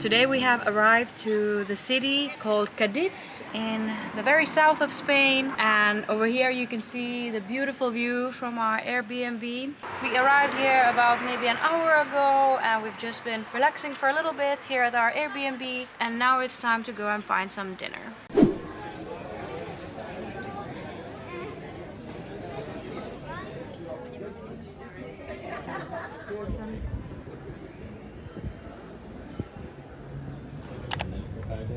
Today we have arrived to the city called Cadiz in the very south of Spain and over here you can see the beautiful view from our Airbnb. We arrived here about maybe an hour ago and we've just been relaxing for a little bit here at our Airbnb and now it's time to go and find some dinner.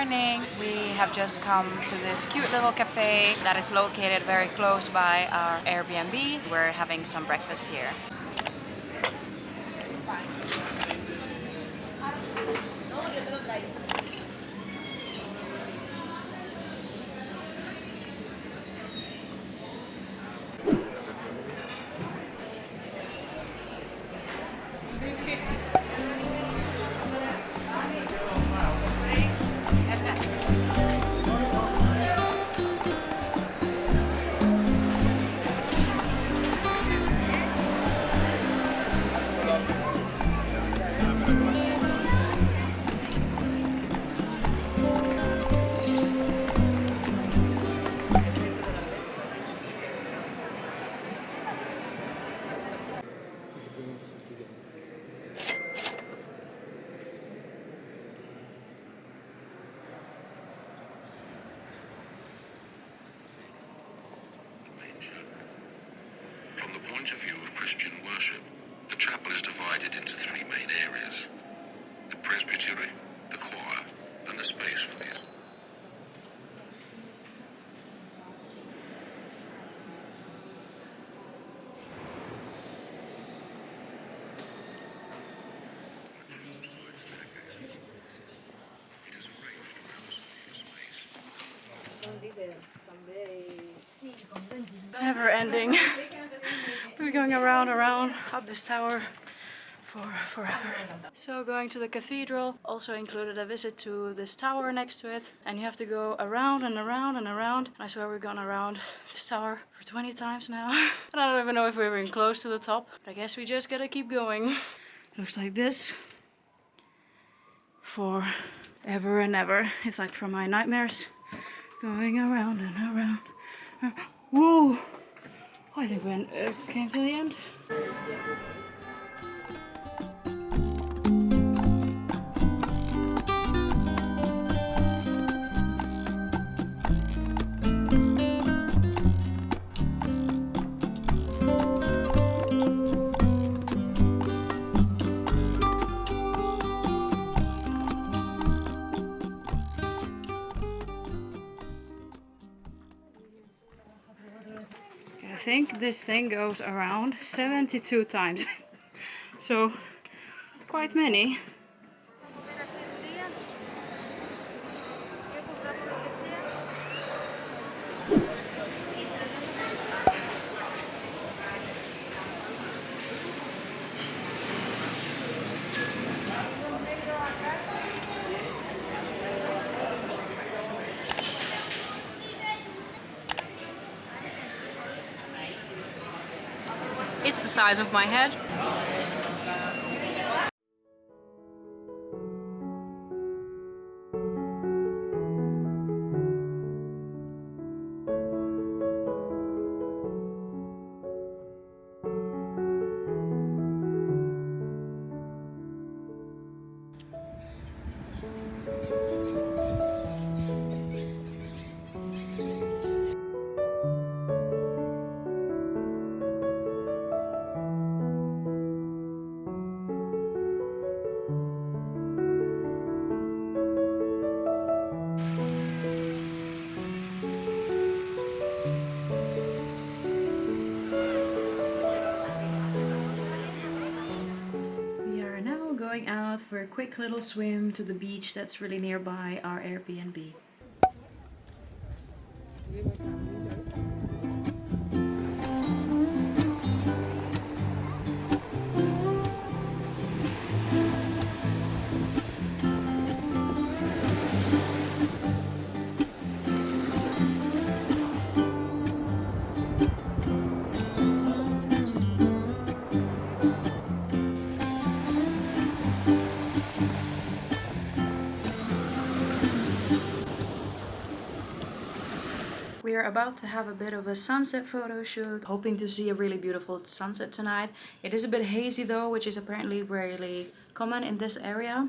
morning. We have just come to this cute little cafe that is located very close by our Airbnb. We're having some breakfast here. Never ending. We're going around, around, up this tower for forever. So going to the cathedral also included a visit to this tower next to it. And you have to go around and around and around. I swear we've gone around this tower for 20 times now. and I don't even know if we're even close to the top. But I guess we just gotta keep going. Looks like this for ever and ever. It's like from my nightmares. Going around and around. Whoa! I think we uh, came to the end. I think this thing goes around 72 times. so quite many. It's the size of my head. going out for a quick little swim to the beach that's really nearby our Airbnb. We are about to have a bit of a sunset photo shoot, hoping to see a really beautiful sunset tonight. It is a bit hazy though, which is apparently really common in this area.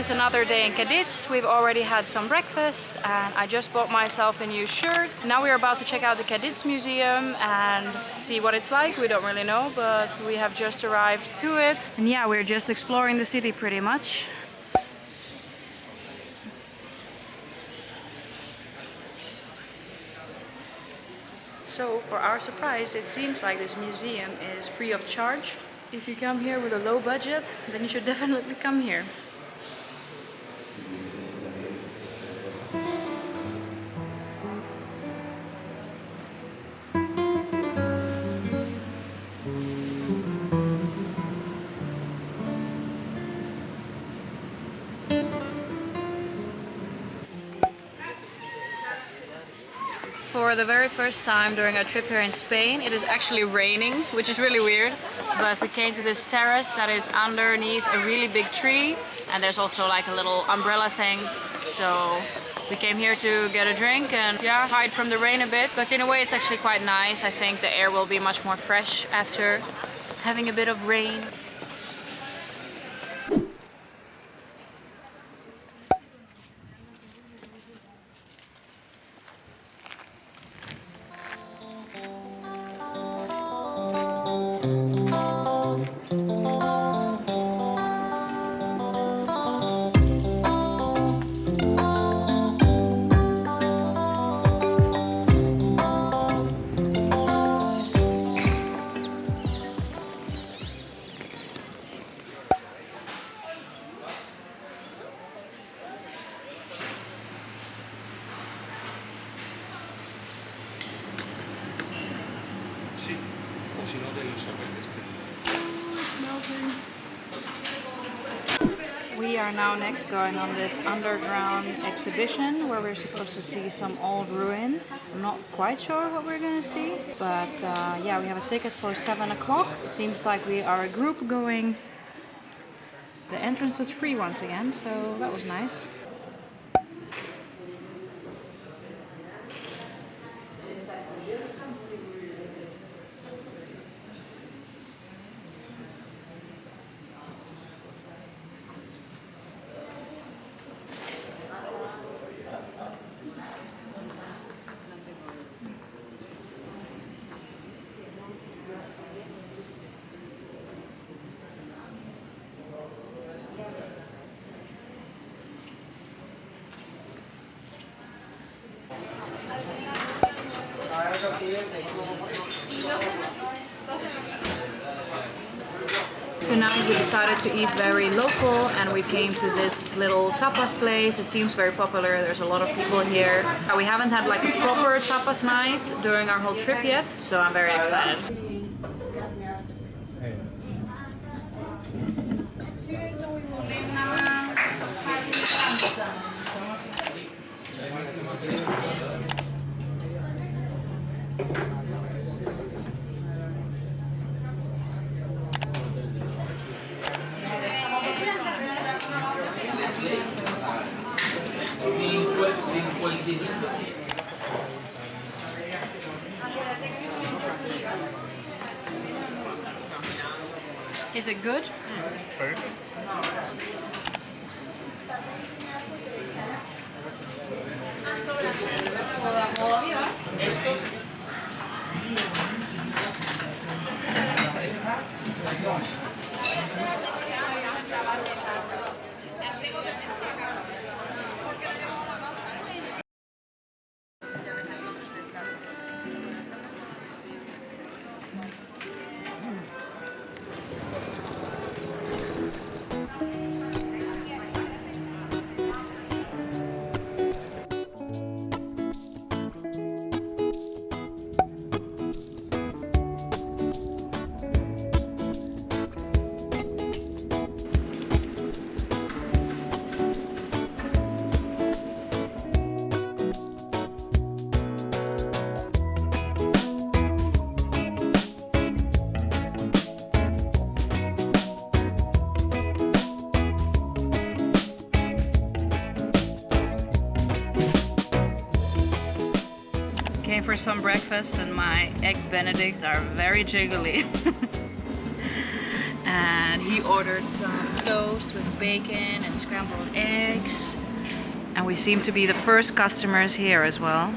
Is another day in Cadiz. We've already had some breakfast and I just bought myself a new shirt. Now we're about to check out the Cadiz Museum and see what it's like. We don't really know, but we have just arrived to it. And yeah, we're just exploring the city pretty much. So for our surprise, it seems like this museum is free of charge. If you come here with a low budget, then you should definitely come here. For the very first time during our trip here in Spain, it is actually raining, which is really weird. But we came to this terrace that is underneath a really big tree and there's also like a little umbrella thing. So we came here to get a drink and yeah, hide from the rain a bit. But in a way it's actually quite nice. I think the air will be much more fresh after having a bit of rain. O si no del. We are now next going on this underground exhibition where we're supposed to see some old ruins. I'm not quite sure what we're gonna see, but uh, yeah, we have a ticket for 7 o'clock. It seems like we are a group going. The entrance was free once again, so that was nice. Tonight we decided to eat very local and we came to this little tapas place. It seems very popular, there's a lot of people here. Uh, We haven't had like a proper tapas night during our whole trip yet, so I'm very excited. Is it good? Came for breakfast and my eggs benedict are very jiggly. and he ordered some toast with bacon and scrambled eggs. And we seem to be the first customers here as well.